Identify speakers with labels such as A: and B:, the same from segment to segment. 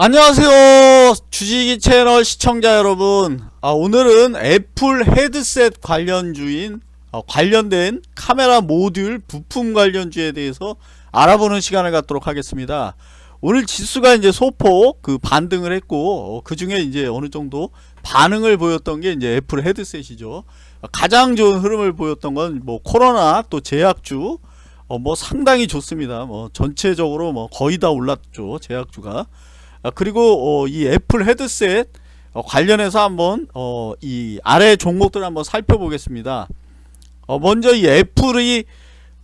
A: 안녕하세요 주식이 채널 시청자 여러분. 아, 오늘은 애플 헤드셋 관련주인 어, 관련된 카메라 모듈 부품 관련주에 대해서 알아보는 시간을 갖도록 하겠습니다. 오늘 지수가 이제 소폭 그 반등을 했고 어, 그 중에 이제 어느 정도 반응을 보였던 게 이제 애플 헤드셋이죠. 가장 좋은 흐름을 보였던 건 뭐 코로나 또 제약주 어, 뭐 상당히 좋습니다. 뭐 전체적으로 뭐 거의 다 올랐죠 제약주가. 아, 그리고 어, 이 애플 헤드셋 어, 관련해서 한번 어, 이 아래 종목들 한번 살펴보겠습니다. 어, 먼저 이 애플이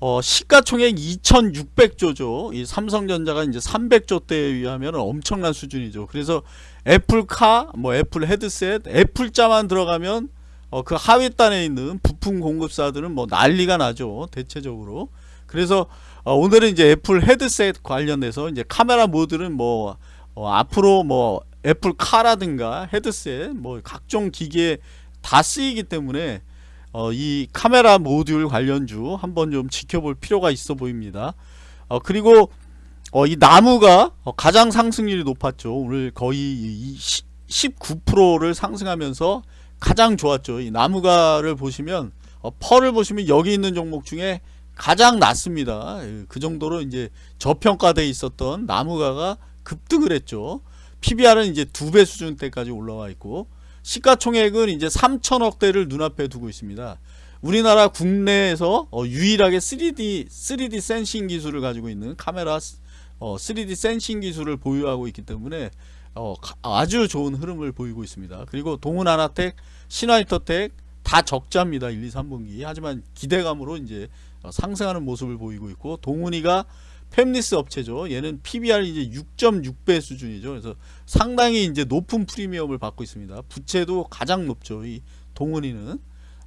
A: 어, 시가총액 2,600조죠. 이 삼성전자가 이제 300조대에 비하면 엄청난 수준이죠. 그래서 애플카, 뭐 애플 헤드셋, 애플자만 들어가면 어, 그 하위단에 있는 부품 공급사들은 뭐 난리가 나죠. 대체적으로. 그래서 어, 오늘은 이제 애플 헤드셋 관련해서 이제 카메라 모듈은 뭐 어, 앞으로 뭐 애플 카라든가 헤드셋 뭐 각종 기기에 다 쓰이기 때문에 어, 이 카메라 모듈 관련주 한번 좀 지켜볼 필요가 있어 보입니다. 어, 그리고 어, 이 나무가 어, 가장 상승률이 높았죠. 오늘 거의 19%를 상승하면서 가장 좋았죠. 이 나무가를 보시면 어, 펄을 보시면 여기 있는 종목 중에 가장 낮습니다. 그 정도로 이제 저평가돼 있었던 나무가가 급등을 했죠. PBR은 이제 두 배 수준대까지 올라와 있고 시가총액은 이제 3천억대를 눈앞에 두고 있습니다. 우리나라 국내에서 어, 유일하게 3D 3D 센싱 기술을 가지고 있는 카메라 어, 3D 센싱 기술을 보유하고 있기 때문에 어, 아주 좋은 흐름을 보이고 있습니다. 그리고 동훈하나텍, 신화이터텍 다 적자입니다. 1, 2, 3분기. 하지만 기대감으로 이제 어, 상승하는 모습을 보이고 있고 동훈이가 팹리스 업체죠. 얘는 PBR 이제 6.6배 수준이죠. 그래서 상당히 이제 높은 프리미엄을 받고 있습니다. 부채도 가장 높죠. 이 동은이는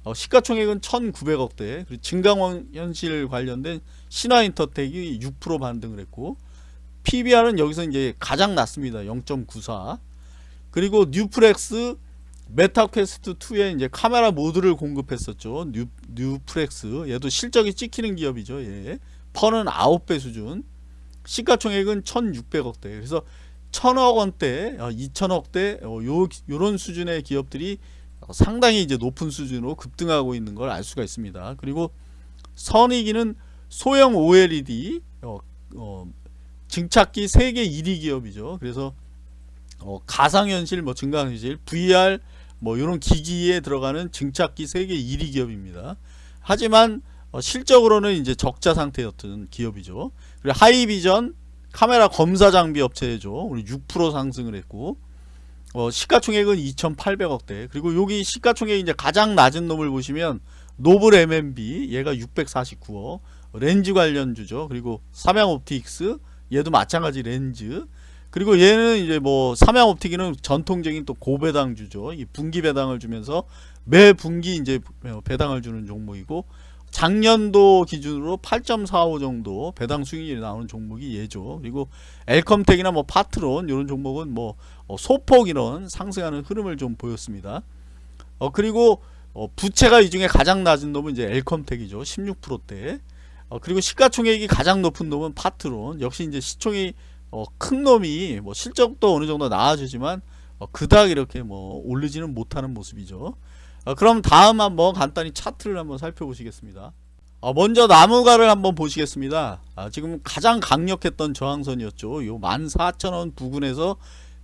A: 어, 시가총액은 1,900억대. 그리고 진강원 현실 관련된 신화인터텍이 6% 반등을 했고 PBR은 여기서 이제 가장 낮습니다. 0.94. 그리고 뉴프렉스 메타퀘스트 2에 이제 카메라 모듈을 공급했었죠. 뉴, 뉴프렉스 얘도 실적이 찍히는 기업이죠. 예. PER는 9배 수준 시가총액은 1600억대. 그래서 1000억 원대 2000억대 어, 어, 요, 요런 수준의 기업들이 상당히 이제 높은 수준으로 급등하고 있는 걸 알 수가 있습니다. 그리고 선익이는 소형 OLED 어, 어, 증착기 세계 1위 기업이죠. 그래서 어, 가상현실 뭐 증강현실 VR 뭐 이런 기기에 들어가는 증착기 세계 1위 기업입니다. 하지만 어, 실적으로는 이제 적자 상태였던 기업이죠. 그리고 하이비전 카메라 검사 장비 업체죠. 우리 6% 상승을 했고 어, 시가총액은 2,800억대. 그리고 여기 시가총액이 이제 가장 낮은 놈을 보시면 노블 MMB 얘가 649억 렌즈 관련주죠. 그리고 삼양옵틱스 얘도 마찬가지 렌즈 그리고 얘는 이제 뭐 삼양옵틱은 전통적인 또 고배당주죠. 이 분기 배당을 주면서 매 분기 이제 배당을 주는 종목이고 작년도 기준으로 8.45 정도 배당 수익률이 나오는 종목이 예죠. 그리고 엘컴텍이나 뭐 파트론 이런 종목은 뭐 어, 소폭 이런 상승하는 흐름을 좀 보였습니다. 어 그리고 어 부채가 이 중에 가장 낮은 놈은 이제 엘컴텍이죠. 16%대. 어 그리고 시가총액이 가장 높은 놈은 파트론. 역시 이제 시총이 어, 큰 놈이 뭐 실적도 어느 정도 나아지지만 어, 그닥 이렇게 뭐 오르지는 못하는 모습이죠. 어, 그럼 다음 한번 간단히 차트를 한번 살펴보시겠습니다. 어, 먼저 나무가를 한번 보시겠습니다. 아, 지금 가장 강력했던 저항선이었죠. 요 14,000원 부근에서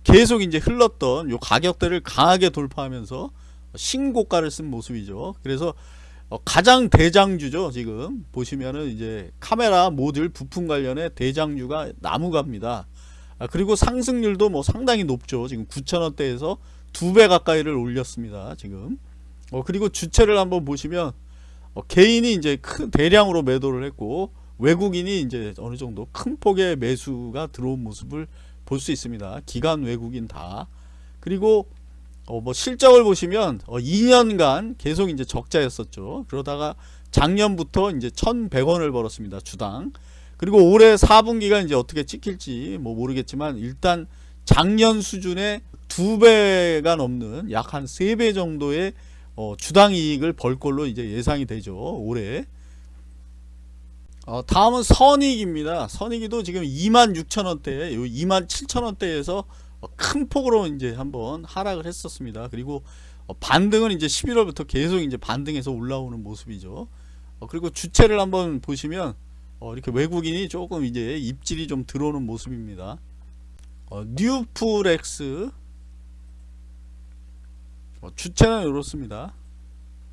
A: 계속 이제 흘렀던 요 가격대를 강하게 돌파하면서 신고가를 쓴 모습이죠. 그래서 어, 가장 대장주죠. 지금 보시면은 이제 카메라 모듈 부품 관련의 대장주가 나무가입니다. 아, 그리고 상승률도 뭐 상당히 높죠. 지금 9,000원대에서 두 배 가까이를 올렸습니다. 지금. 어, 그리고 주체를 한번 보시면 어, 개인이 이제 큰 대량으로 매도를 했고 외국인이 이제 어느 정도 큰 폭의 매수가 들어온 모습을 볼 수 있습니다. 기관 외국인 다. 그리고 어, 뭐 실적을 보시면 어, 2년간 계속 이제 적자였었죠. 그러다가 작년부터 이제 1,100원을 벌었습니다. 주당. 그리고 올해 4분기가 이제 어떻게 찍힐지 뭐 모르겠지만 일단 작년 수준의 두 배가 넘는 약 한 세 배 정도의 어, 주당 이익을 벌 걸로 이제 예상이 되죠. 올해. 어, 다음은 선익입니다. 선익이도 지금 26,000원대, 27,000원대에서 어, 큰 폭으로 이제 한번 하락을 했었습니다. 그리고 어, 반등은 이제 11월부터 계속 이제 반등해서 올라오는 모습이죠. 어, 그리고 주체를 한번 보시면 어, 이렇게 외국인이 조금 이제 입질이 좀 들어오는 모습입니다. 어, 뉴플렉스 어, 주체는 이렇습니다.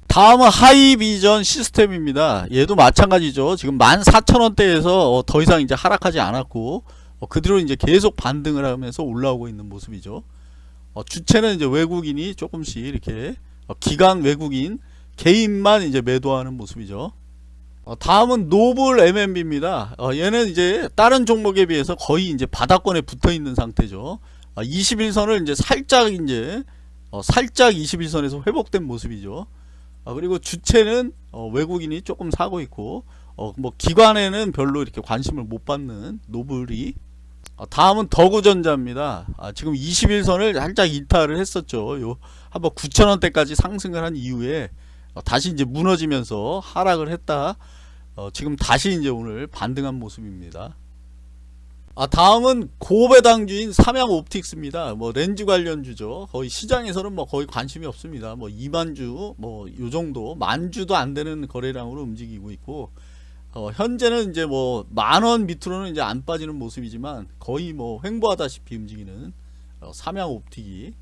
A: 다음은 하이비전 시스템입니다. 얘도 마찬가지죠. 지금 14,000원대에서 어, 더 이상 이제 하락하지 않았고 어, 그대로 이제 계속 반등을 하면서 올라오고 있는 모습이죠. 어, 주체는 이제 외국인이 조금씩 이렇게 어, 기관 외국인 개인만 이제 매도하는 모습이죠. 어, 다음은 노블 MMB입니다. 어, 얘는 이제 다른 종목에 비해서 거의 이제 바닥권에 붙어 있는 상태죠. 어, 21선을 이제 살짝 이제 어, 살짝 21선에서 회복된 모습이죠. 어, 그리고 주체는 어, 외국인이 조금 사고 있고 어, 뭐 기관에는 별로 이렇게 관심을 못 받는 노블이 어, 다음은 더구전자입니다. 아, 지금 21선을 살짝 이탈을 했었죠. 요 한번 9,000원대까지 상승을 한 이후에 어, 다시 이제 무너지면서 하락을 했다. 어, 지금 다시 이제 오늘 반등한 모습입니다. 아 다음은 고배당주인 삼양 옵틱스입니다. 뭐 렌즈 관련주죠. 거의 시장에서는 뭐 거의 관심이 없습니다. 뭐 2만 주 뭐 요 정도 만 주도 안 되는 거래량으로 움직이고 있고 어, 현재는 이제 뭐 만 원 밑으로는 이제 안 빠지는 모습이지만 거의 뭐 횡보하다시피 움직이는 어, 삼양 옵틱이